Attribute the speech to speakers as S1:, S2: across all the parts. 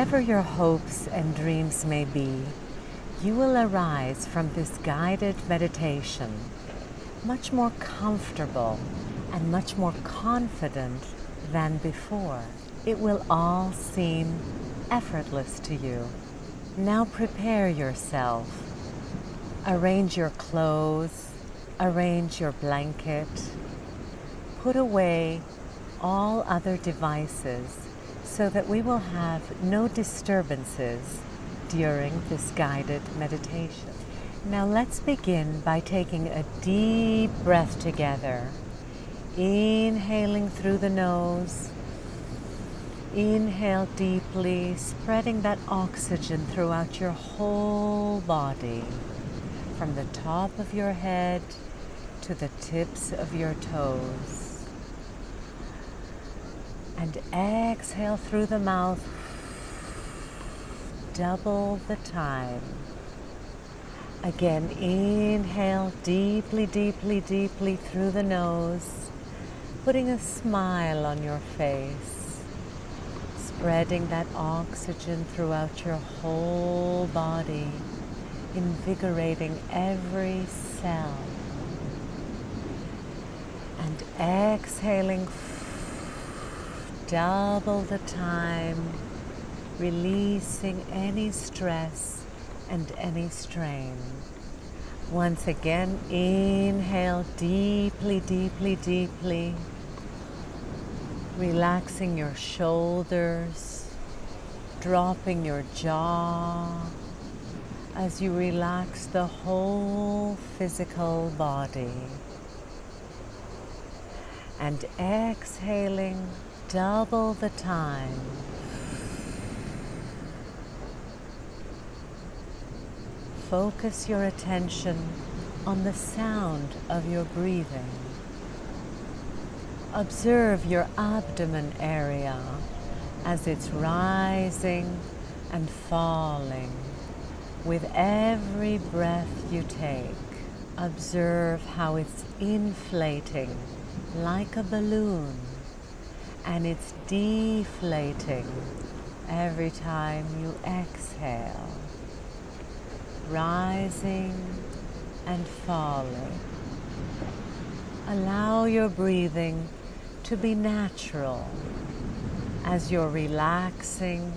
S1: Whatever your hopes and dreams may be, you will arise from this guided meditation much more comfortable and much more confident than before. It will all seem effortless to you. Now prepare yourself. Arrange your clothes, arrange your blanket, put away all other devices so that we will have no disturbances during this guided meditation. Now let's begin by taking a deep breath together. Inhaling through the nose. Inhale deeply, spreading that oxygen throughout your whole body, from the top of your head to the tips of your toes. And exhale through the mouth, double the time. Again, inhale deeply, deeply, deeply through the nose, putting a smile on your face, spreading that oxygen throughout your whole body, invigorating every cell. And exhaling double the time, releasing any stress and any strain. Once again, inhale deeply, deeply, deeply, relaxing your shoulders, dropping your jaw as you relax the whole physical body. And exhaling double the time. focus your attention on the sound of your breathing. Observe your abdomen area as it's rising and falling with every breath you take. Observe how it's inflating like a balloon and it's deflating every time you exhale rising and falling. Allow your breathing to be natural as you're relaxing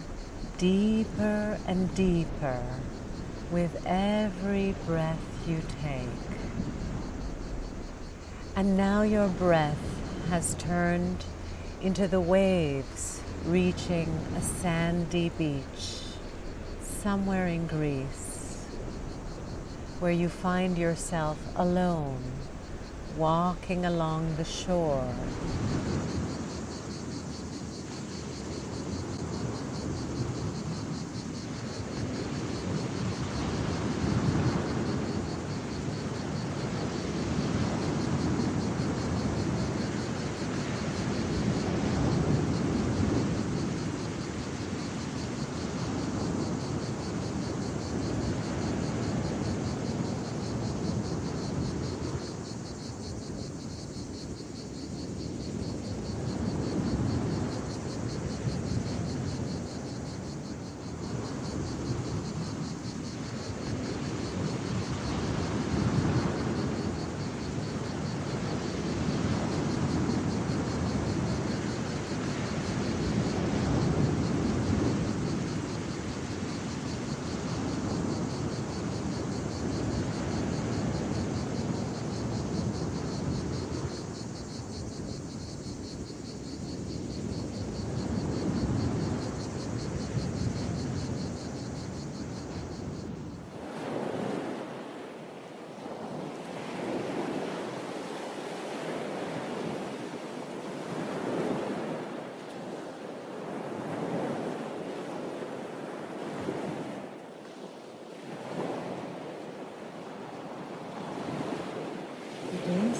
S1: deeper and deeper with every breath you take. And now your breath has turned into the waves reaching a sandy beach somewhere in Greece where you find yourself alone, walking along the shore.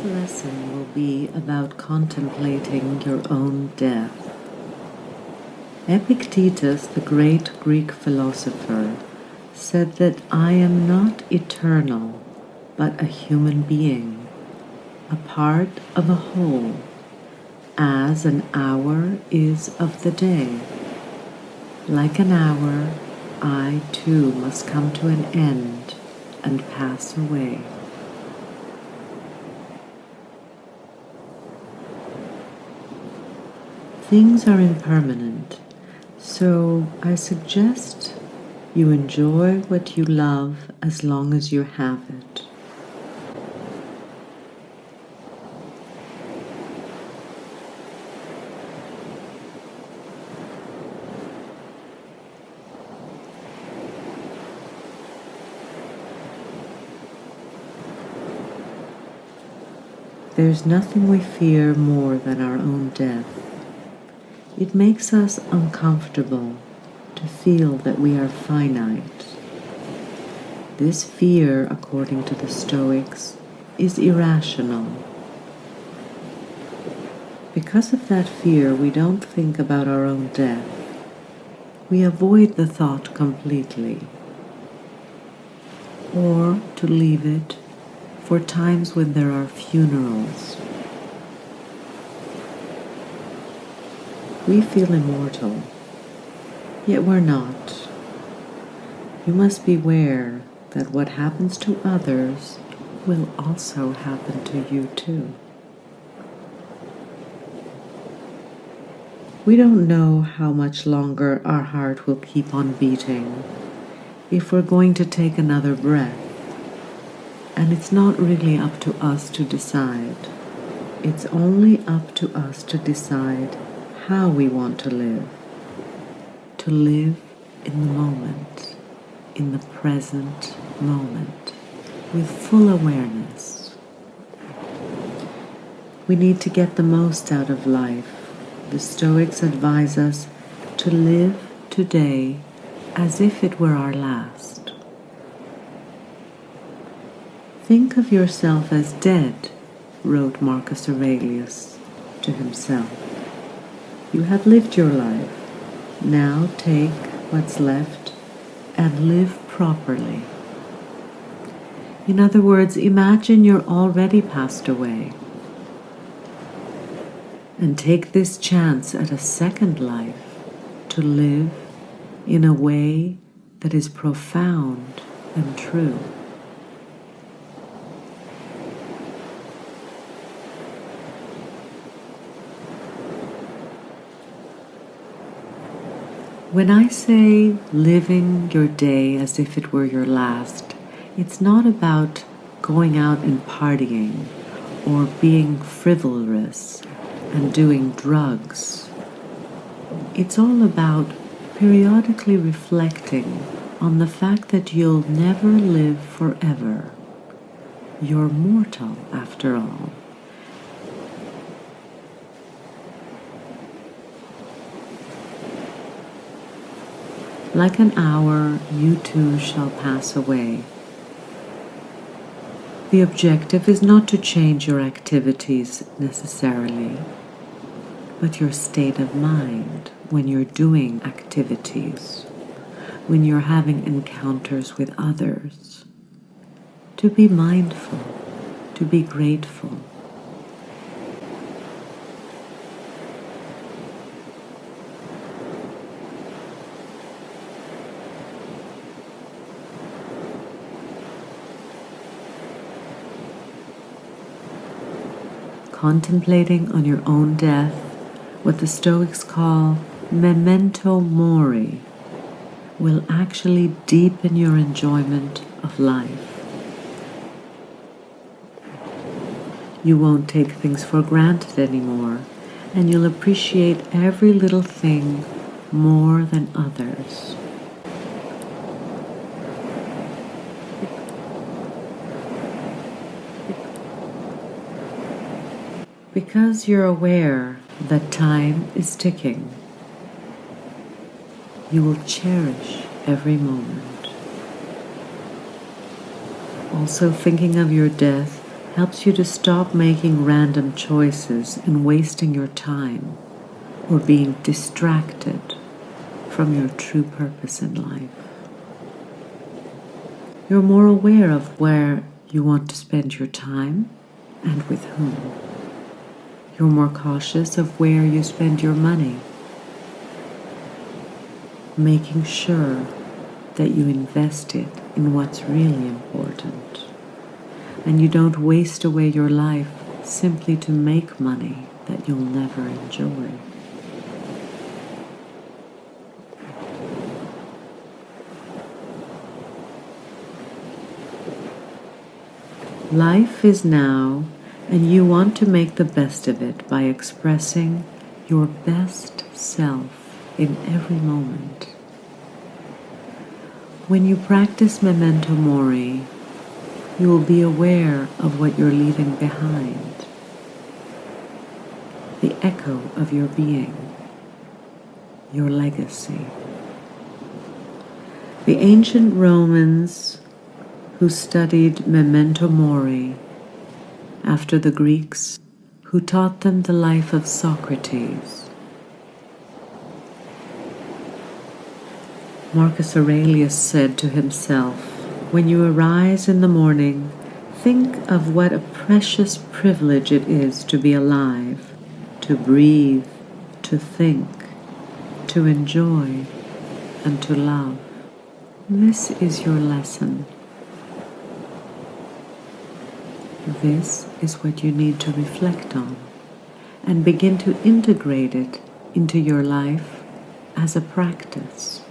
S1: Lesson will be about contemplating your own death. Epictetus, the great Greek philosopher, said that I am not eternal, but a human being, a part of a whole, as an hour is of the day. Like an hour, I too must come to an end and pass away. Things are impermanent, so I suggest you enjoy what you love as long as you have it. There's nothing we fear more than our own death. It makes us uncomfortable to feel that we are finite. This fear, according to the Stoics, is irrational. Because of that fear, we don't think about our own death. We avoid the thought completely. Or, to leave it, for times when there are funerals. We feel immortal, yet we're not. You must beware that what happens to others will also happen to you too. We don't know how much longer our heart will keep on beating if we're going to take another breath. And it's not really up to us to decide. It's only up to us to decide how we want to live. To live in the moment, in the present moment, with full awareness. We need to get the most out of life. The Stoics advise us to live today as if it were our last. Think of yourself as dead, wrote Marcus Aurelius to himself. You have lived your life. Now take what's left and live properly. In other words, imagine you're already passed away. And take this chance at a second life to live in a way that is profound and true. When I say living your day as if it were your last, it's not about going out and partying or being frivolous and doing drugs. It's all about periodically reflecting on the fact that you'll never live forever. You're mortal after all. Like an hour, you too shall pass away. The objective is not to change your activities necessarily, but your state of mind when you're doing activities, when you're having encounters with others. To be mindful, to be grateful. Contemplating on your own death, what the Stoics call memento mori, will actually deepen your enjoyment of life. You won't take things for granted anymore, and you'll appreciate every little thing more than others. Because you're aware that time is ticking, you will cherish every moment. Also, thinking of your death helps you to stop making random choices and wasting your time or being distracted from your true purpose in life. You're more aware of where you want to spend your time and with whom. You're more cautious of where you spend your money.
S2: making sure that you invest it in what's really important. And you don't waste away your life simply to make money that you'll never enjoy. Life is now, and you want to make the best of it by expressing your best self in every moment. When you practice memento mori, you will be aware of what you're leaving behind, the echo of your being, your legacy. The ancient Romans who studied memento mori after the Greeks who taught them the life of Socrates Marcus Aurelius said to himself, When you arise in the morning, think of what a precious privilege it is to be alive, to breathe, to think, to enjoy, and to love. This is your lesson. This is what you need to reflect on and begin to integrate it into your life as a practice.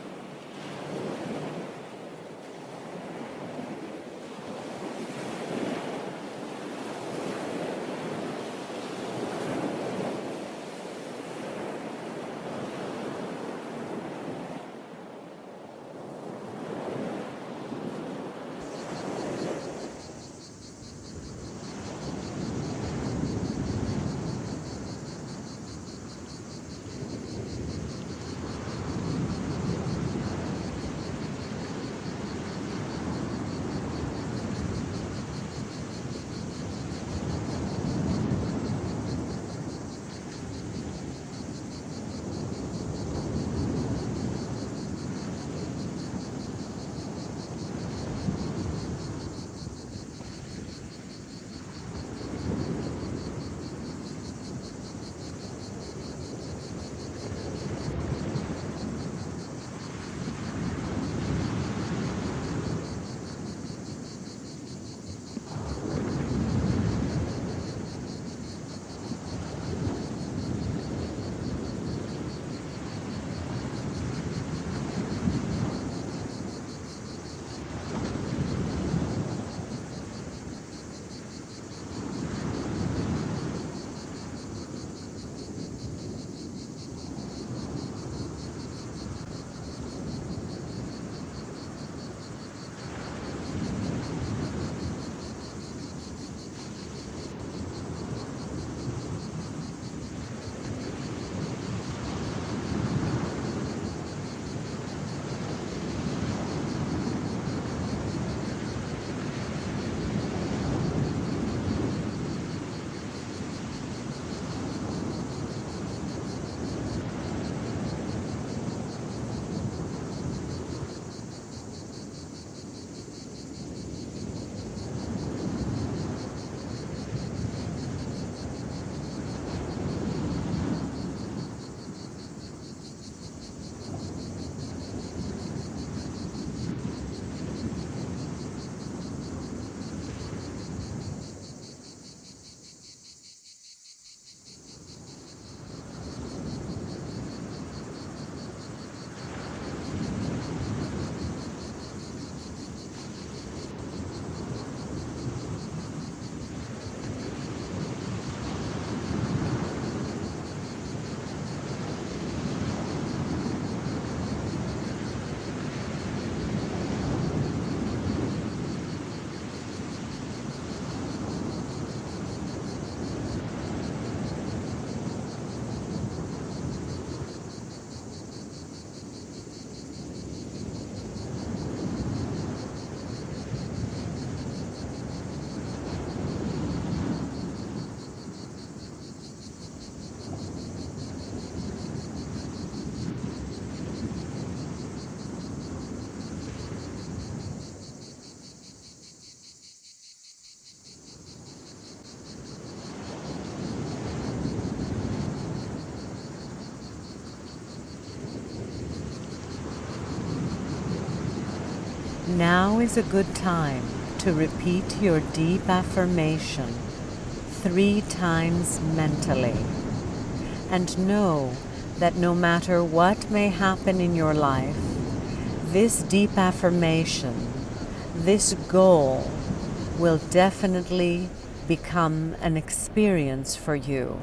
S1: Now is a good time to repeat your deep affirmation three times mentally. And know that no matter what may happen in your life, this deep affirmation, this goal, will definitely become an experience for you.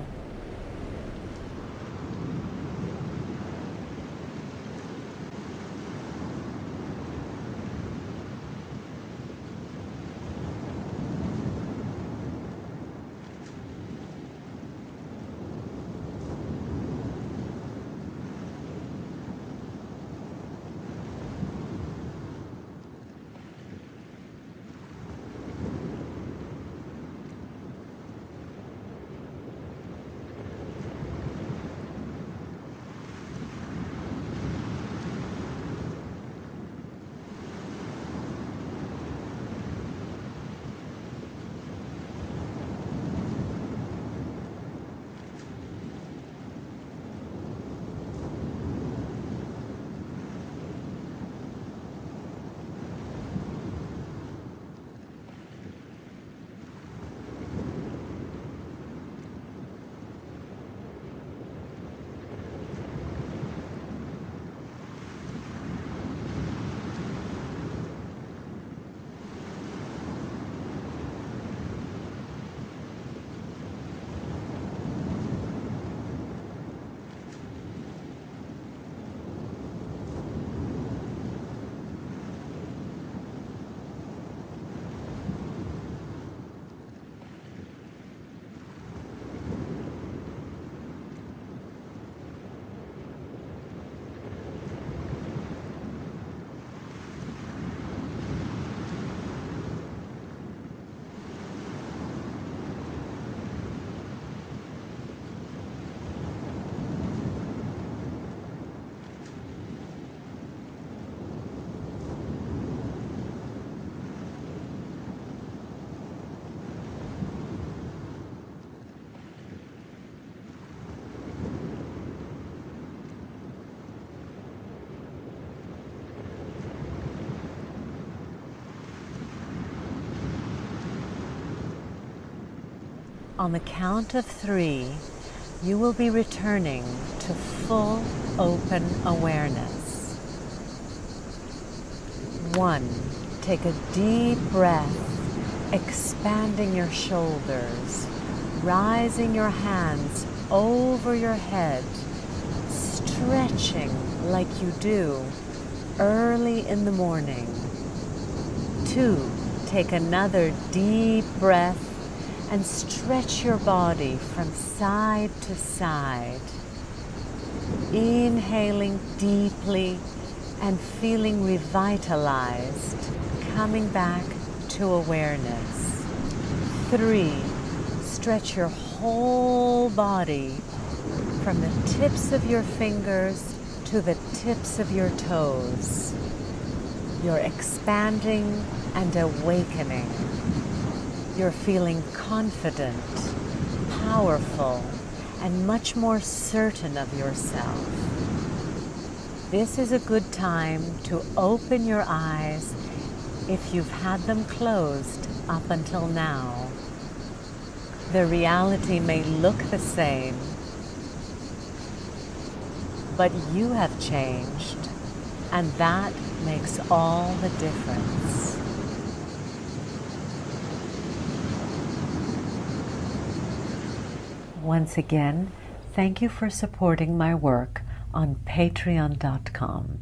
S1: On the count of three, you will be returning to full open awareness. One, take a deep breath, expanding your shoulders, rising your hands over your head, stretching like you do early in the morning. Two, take another deep breath and stretch your body from side to side. Inhaling deeply and feeling revitalized, coming back to awareness. Three, stretch your whole body from the tips of your fingers to the tips of your toes. You're expanding and awakening. You're feeling confident, powerful, and much more certain of yourself. This is a good time to open your eyes if you've had them closed up until now. The reality may look the same, but you have changed, and that makes all the difference. Once again, thank you for supporting my work on patreon.com.